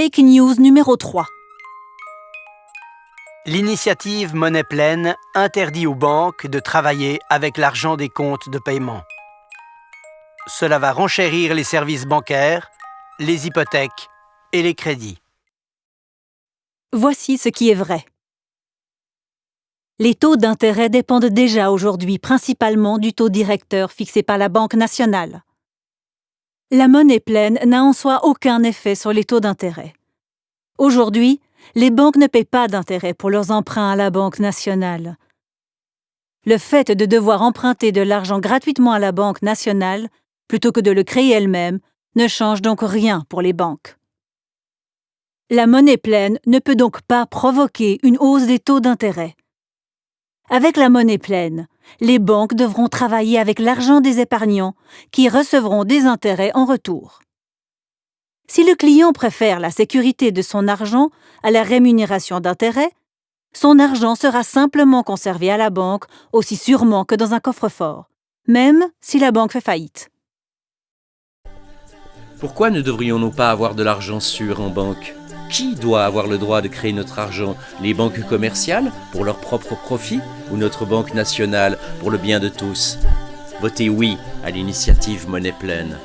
Fake news numéro 3. L'initiative Monnaie pleine interdit aux banques de travailler avec l'argent des comptes de paiement. Cela va renchérir les services bancaires, les hypothèques et les crédits. Voici ce qui est vrai. Les taux d'intérêt dépendent déjà aujourd'hui principalement du taux directeur fixé par la Banque nationale. La monnaie pleine n'a en soi aucun effet sur les taux d'intérêt. Aujourd'hui, les banques ne paient pas d'intérêt pour leurs emprunts à la Banque nationale. Le fait de devoir emprunter de l'argent gratuitement à la Banque nationale, plutôt que de le créer elle-même, ne change donc rien pour les banques. La monnaie pleine ne peut donc pas provoquer une hausse des taux d'intérêt. Avec la monnaie pleine, les banques devront travailler avec l'argent des épargnants qui recevront des intérêts en retour. Si le client préfère la sécurité de son argent à la rémunération d'intérêts, son argent sera simplement conservé à la banque aussi sûrement que dans un coffre-fort, même si la banque fait faillite. Pourquoi ne devrions-nous pas avoir de l'argent sûr en banque? Qui doit avoir le droit de créer notre argent? Les banques commerciales pour leur propre profit ou notre banque nationale pour le bien de tous? Votez oui à l'initiative Monnaie Pleine.